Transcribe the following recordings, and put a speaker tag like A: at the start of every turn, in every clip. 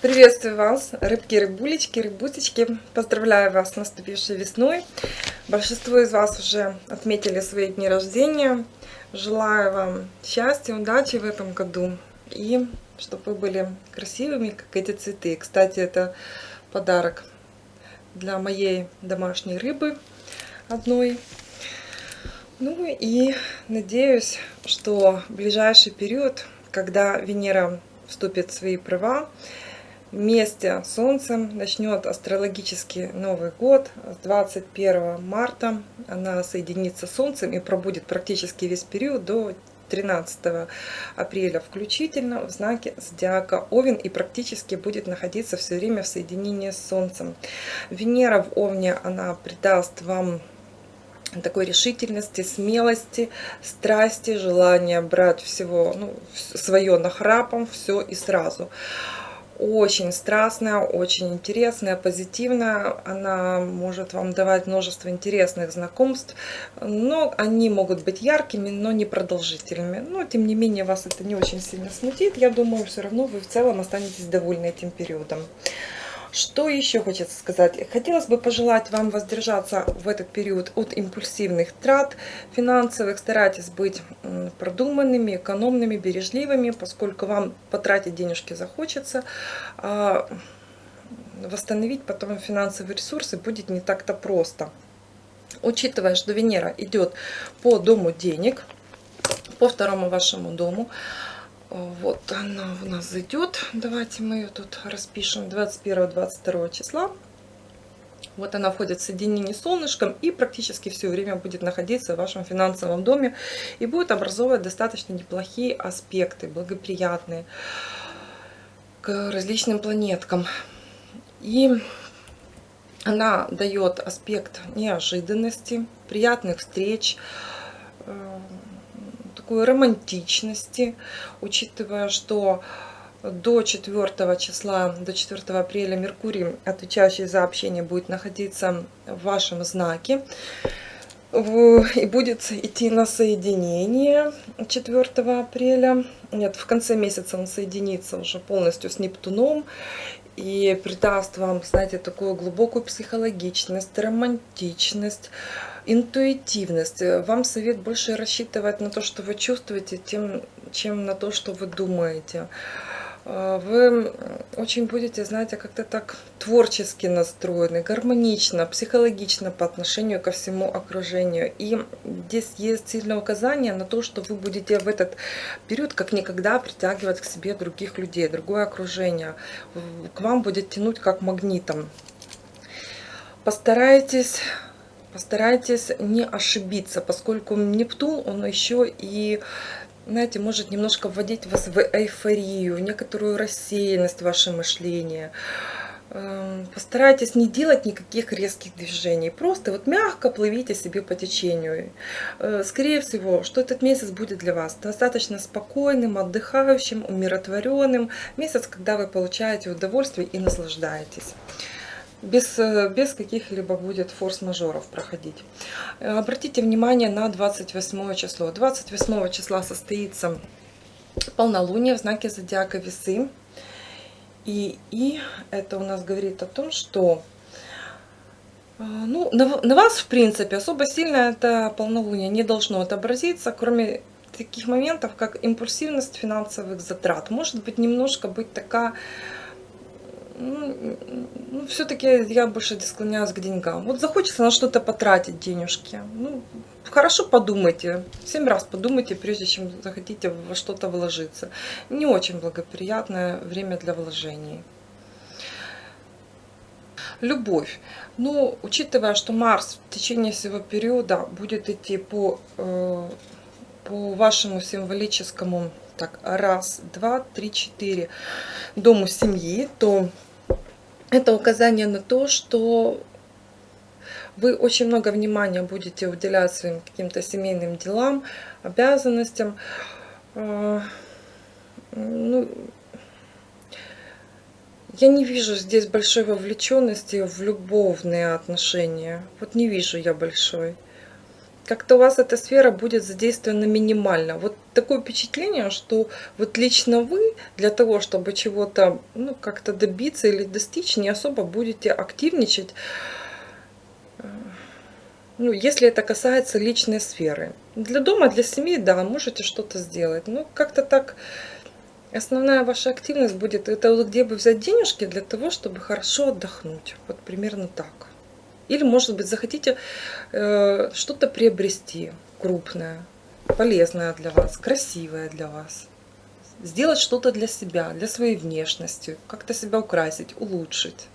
A: Приветствую вас, рыбки, рыбулечки, рыбусечки. Поздравляю вас с наступившей весной. Большинство из вас уже отметили свои дни рождения. Желаю вам счастья, удачи в этом году. И чтобы вы были красивыми, как эти цветы. Кстати, это подарок для моей домашней рыбы одной. Ну и надеюсь, что в ближайший период, когда Венера вступит в свои права, вместе с Солнцем начнет астрологический Новый год. С 21 марта она соединится с Солнцем и пробудет практически весь период до 13 апреля включительно в знаке зодиака Овен и практически будет находиться все время в соединении с Солнцем. Венера в Овне, она придаст вам такой решительности, смелости, страсти, желания брать всего ну, свое нахрапом, все и сразу очень страстная, очень интересная, позитивная. Она может вам давать множество интересных знакомств, но они могут быть яркими, но не продолжительными. Но, тем не менее, вас это не очень сильно смутит. Я думаю, все равно вы в целом останетесь довольны этим периодом. Что еще хочется сказать? Хотелось бы пожелать вам воздержаться в этот период от импульсивных трат финансовых. Старайтесь быть продуманными, экономными, бережливыми, поскольку вам потратить денежки захочется. А восстановить потом финансовые ресурсы будет не так-то просто. Учитывая, что Венера идет по дому денег, по второму вашему дому, вот она у нас зайдет. Давайте мы ее тут распишем 21-22 числа. Вот она входит в соединение с солнышком и практически все время будет находиться в вашем финансовом доме и будет образовывать достаточно неплохие аспекты, благоприятные к различным планеткам. И она дает аспект неожиданности, приятных встреч, э, такой романтичности, учитывая, что до 4 числа, до 4 апреля Меркурий, отвечающий за общение, будет находиться в вашем знаке и будет идти на соединение 4 апреля. Нет, в конце месяца он соединится уже полностью с Нептуном и придаст вам, знаете, такую глубокую психологичность, романтичность, интуитивность. Вам совет больше рассчитывать на то, что вы чувствуете, тем, чем на то, что вы думаете. А, вы очень будете, знаете, как-то так творчески настроены, гармонично, психологично по отношению ко всему окружению. И здесь есть сильное указание на то, что вы будете в этот период как никогда притягивать к себе других людей, другое окружение. К вам будет тянуть как магнитом. Постарайтесь постарайтесь не ошибиться, поскольку Нептун, он еще и знаете, может немножко вводить вас в эйфорию, некоторую рассеянность в ваше мышление. Эм, постарайтесь не делать никаких резких движений, просто вот мягко плывите себе по течению. Э, скорее всего, что этот месяц будет для вас достаточно спокойным, отдыхающим, умиротворенным. Месяц, когда вы получаете удовольствие и наслаждаетесь без, э, без каких-либо будет форс-мажоров проходить. Э, обратите внимание на 28 число. 28 числа состоится полнолуние в знаке зодиака весы. И, и это у нас говорит о том, что э, ну, на, на вас, в принципе, особо сильно это полнолуние не должно отобразиться, кроме таких моментов, как импульсивность финансовых затрат. Может быть, немножко быть такая ну, ну все-таки я больше склоняюсь к деньгам. Вот захочется на что-то потратить денежки. Ну, хорошо подумайте, семь раз подумайте, прежде чем захотите во что-то вложиться. Не очень благоприятное время для вложений. Любовь. Ну, учитывая, что Марс в течение всего периода будет идти по, э, по вашему символическому так, раз, два, три, четыре дому семьи, то это указание на то, что вы очень много внимания будете уделять своим каким-то семейным делам, обязанностям. А, ну, я не вижу здесь большой вовлеченности в любовные отношения. Вот не вижу я большой. Как-то у вас эта сфера будет задействована минимально. Вот такое впечатление, что вот лично вы для того, чтобы чего-то ну, как-то добиться или достичь, не особо будете активничать, э, ну, если это касается личной сферы. Для дома, для семьи, да, можете что-то сделать. Но как-то так основная ваша активность будет, это вот где бы взять денежки для того, чтобы хорошо отдохнуть. Вот примерно так. Или, может быть, захотите э, что-то приобрести крупное, полезное для вас, красивое для вас. Сделать что-то для себя, для своей внешности, как-то себя украсить, улучшить.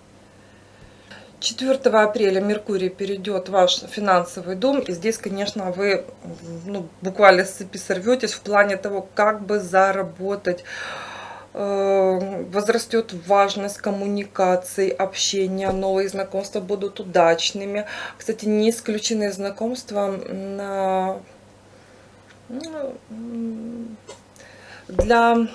A: 4 апреля Меркурий перейдет в ваш финансовый дом. И здесь, конечно, вы ну, буквально с цепи сорветесь в плане того, как бы заработать возрастет важность коммуникации, общения, новые знакомства будут удачными. Кстати, не исключены знакомства на, ну, для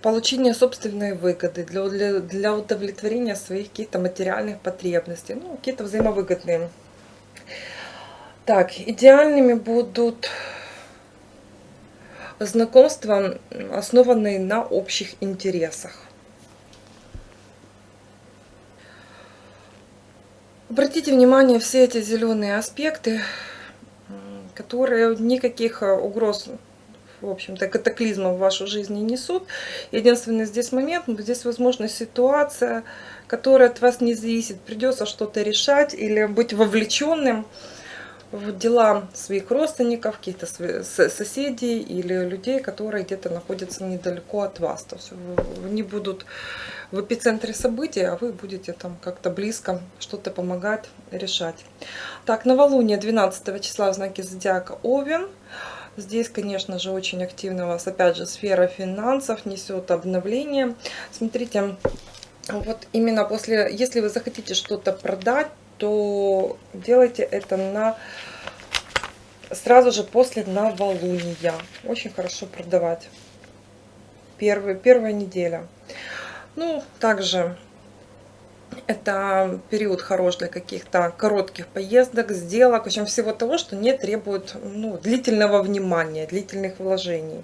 A: получения собственной выгоды, для, для удовлетворения своих каких-то материальных потребностей, ну, какие-то взаимовыгодные. Так, идеальными будут знакомства, основанные на общих интересах. Обратите внимание, все эти зеленые аспекты, которые никаких э, угроз, в общем-то, катаклизмов в вашу жизнь не несут. Единственный здесь момент, здесь возможна ситуация, которая от вас не зависит. Придется что-то решать или быть вовлеченным в дела своих родственников, каких-то соседей или людей, которые где-то находятся недалеко от вас. То есть они будут в эпицентре событий, а вы будете там как-то близко что-то помогать решать. Так, новолуние 12 числа в знаке зодиака Овен. Здесь, конечно же, очень активно у вас, опять же, сфера финансов несет обновление. Смотрите, вот именно после, если вы захотите что-то продать, то делайте это на сразу же после новолуния. Очень хорошо продавать. Первый, первая неделя. Ну, также это период хорош для каких-то коротких поездок, сделок, в общем, всего того, что не требует ну, длительного внимания, длительных вложений.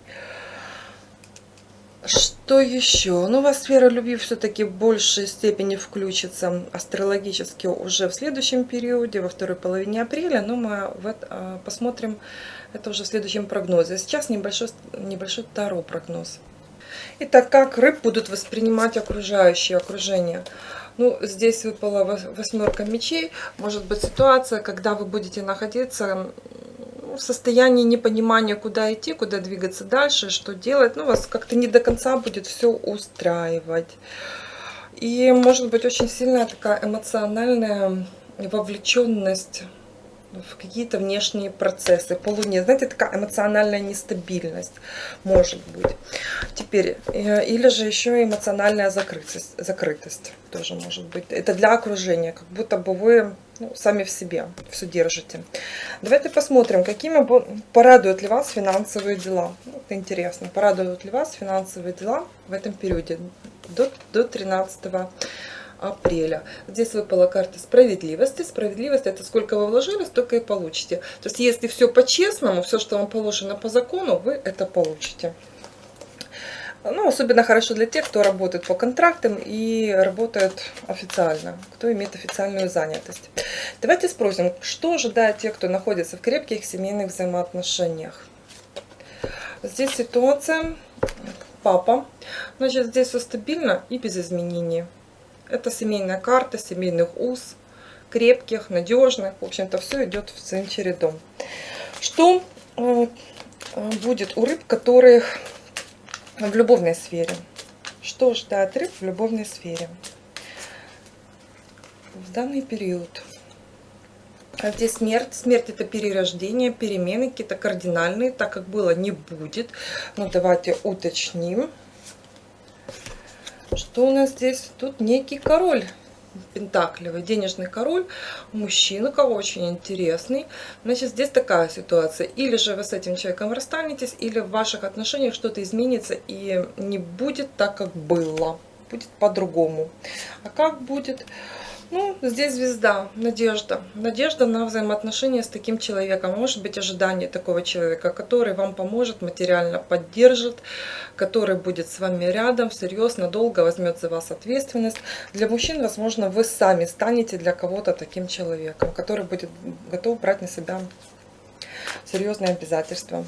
A: Что еще? Ну, вас сфера любви все-таки в большей степени включится астрологически уже в следующем периоде, во второй половине апреля, но мы в а, посмотрим это уже в следующем прогнозе. Сейчас небольшой, небольшой таро прогноз. Итак, как рыб будут воспринимать окружающее окружение? Ну, здесь выпала восьмерка мечей. Может быть ситуация, когда вы будете находиться в состоянии непонимания, куда идти, куда двигаться дальше, что делать. Ну, вас как-то не до конца будет все устраивать. И может быть очень сильная такая эмоциональная вовлеченность в какие-то внешние процессы. По Луне, знаете, такая эмоциональная нестабильность может быть. Теперь, э, или же еще эмоциональная закрытость, закрытость тоже может быть. Это для окружения, как будто бы вы ну, сами в себе все держите. Давайте посмотрим, какими порадуют ли вас финансовые дела. Это интересно, порадуют ли вас финансовые дела в этом периоде до, до 13 апреля. Здесь выпала карта справедливости. Справедливость это сколько вы вложили, столько и получите. То есть если все по-честному, все, что вам положено по закону, вы это получите. Ну, особенно хорошо для тех, кто работает по контрактам и работает официально, кто имеет официальную занятость. Давайте спросим, что ожидает тех, кто находится в крепких семейных взаимоотношениях. Здесь ситуация, папа, значит, здесь все стабильно и без изменений. Это семейная карта, семейных уз, крепких, надежных. В общем-то, все идет в своим чередом. Что э, будет у рыб, которых в любовной сфере? Что ждать рыб в любовной сфере? В данный период. А здесь смерть. Смерть это перерождение, перемены какие-то кардинальные, так как было не будет. Но ну, давайте уточним. Что у нас здесь? Тут некий король пентаклевый, денежный король, мужчина, кого очень интересный. Значит, здесь такая ситуация. Или же вы с этим человеком расстанетесь, или в ваших отношениях что-то изменится и не будет так, как было. Будет по-другому. А как будет? Ну, здесь звезда, надежда. Надежда на взаимоотношения с таким человеком. Может быть ожидание такого человека, который вам поможет, материально поддержит, который будет с вами рядом, всерьез, надолго возьмет за вас ответственность. Для мужчин, возможно, вы сами станете для кого-то таким человеком, который будет готов брать на себя серьезные обязательства.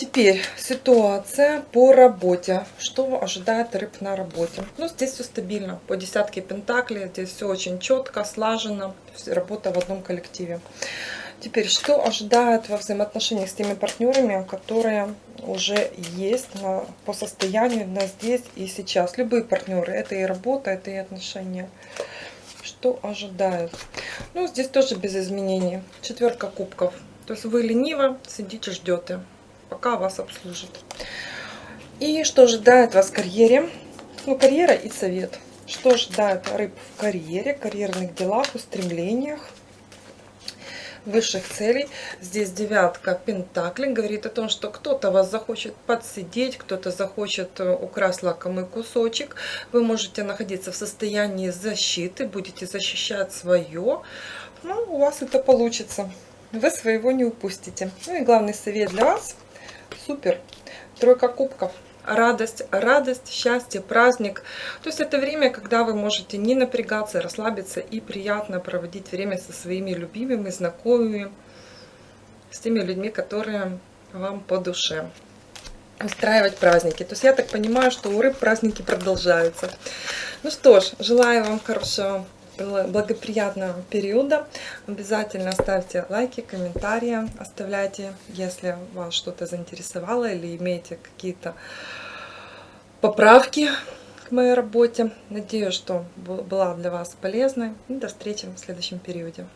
A: Теперь ситуация по работе. Что ожидает рыб на работе? Ну, здесь все стабильно. По десятке пентаклей. Здесь все очень четко, слаженно. Работа в одном коллективе. Теперь, что ожидает во взаимоотношениях с теми партнерами, которые уже есть на, по состоянию на здесь и сейчас? Любые партнеры. Это и работа, это и отношения. Что ожидают? Ну, здесь тоже без изменений. Четверка кубков. То есть вы лениво сидите, ждете пока вас обслужит. И что ожидает вас в карьере? Ну, карьера и совет. Что ожидает рыб в карьере, карьерных делах, устремлениях, высших целей. Здесь девятка пентаклей говорит о том, что кто-то вас захочет подсидеть, кто-то захочет э, украсть лакомый кусочек. Вы можете находиться в состоянии защиты, будете защищать свое. Ну, у вас это получится. Вы своего не упустите. Ну и главный совет для вас – Супер. Тройка кубков. Радость, радость, счастье, праздник. То есть это время, когда вы можете не напрягаться, расслабиться и приятно проводить время со своими любимыми, знакомыми, с теми людьми, которые вам по душе устраивать праздники. То есть я так понимаю, что у рыб праздники продолжаются. Ну что ж, желаю вам хорошего благоприятного периода. Обязательно ставьте лайки, комментарии, оставляйте, если вас что-то заинтересовало или имеете какие-то поправки к моей работе. Надеюсь, что была для вас полезной. И до встречи в следующем периоде.